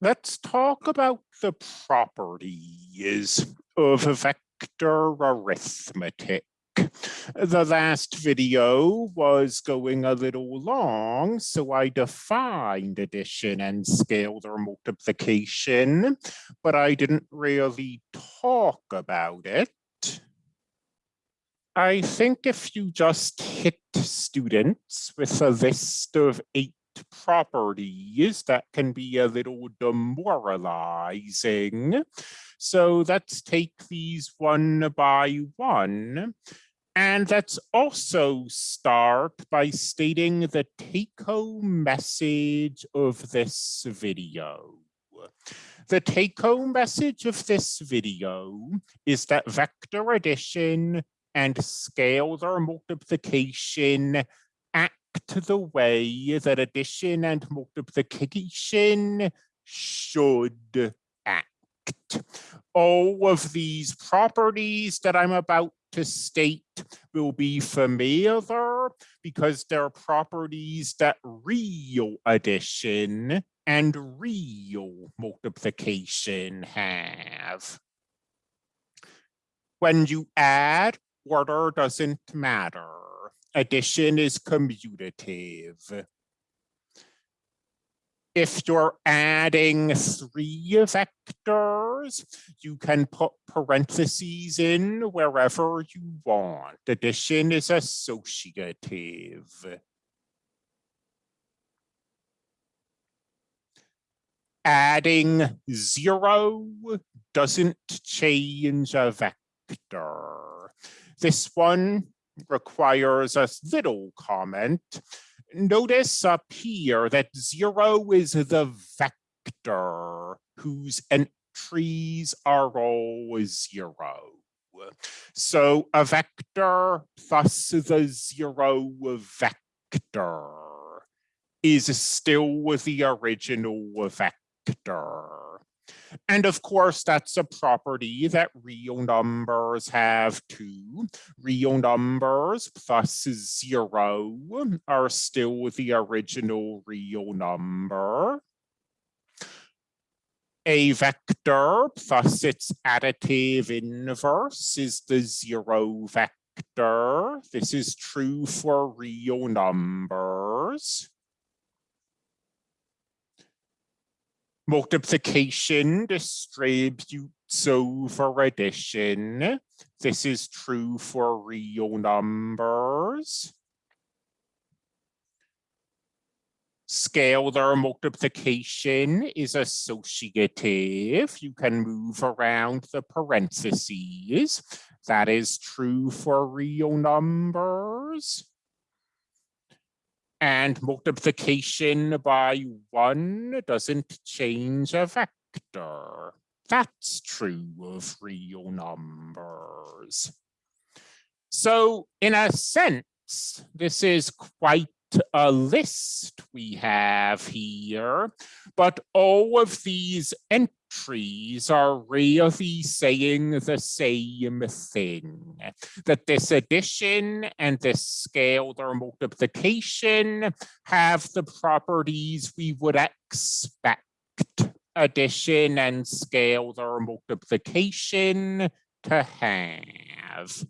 let's talk about the properties of vector arithmetic. The last video was going a little long, so I defined addition and scalar multiplication, but I didn't really talk about it. I think if you just hit students with a list of eight properties that can be a little demoralizing. So let's take these one by one. And let's also start by stating the take-home message of this video. The take-home message of this video is that vector addition and scalar multiplication to the way that addition and multiplication should act. All of these properties that I'm about to state will be familiar because they're properties that real addition and real multiplication have. When you add, order doesn't matter addition is commutative. If you're adding three vectors, you can put parentheses in wherever you want. Addition is associative. Adding zero doesn't change a vector. This one requires a little comment. Notice up here that zero is the vector whose entries are all zero. So a vector plus the zero vector is still the original vector. And of course, that's a property that real numbers have too. Real numbers plus zero are still the original real number. A vector plus its additive inverse is the zero vector. This is true for real numbers. Multiplication distributes over addition. This is true for real numbers. Scalar multiplication is associative. You can move around the parentheses. That is true for real numbers and multiplication by one doesn't change a vector. That's true of real numbers. So in a sense, this is quite a list we have here, but all of these entries are really saying the same thing, that this addition and this scalar multiplication have the properties we would expect addition and scalar multiplication to have.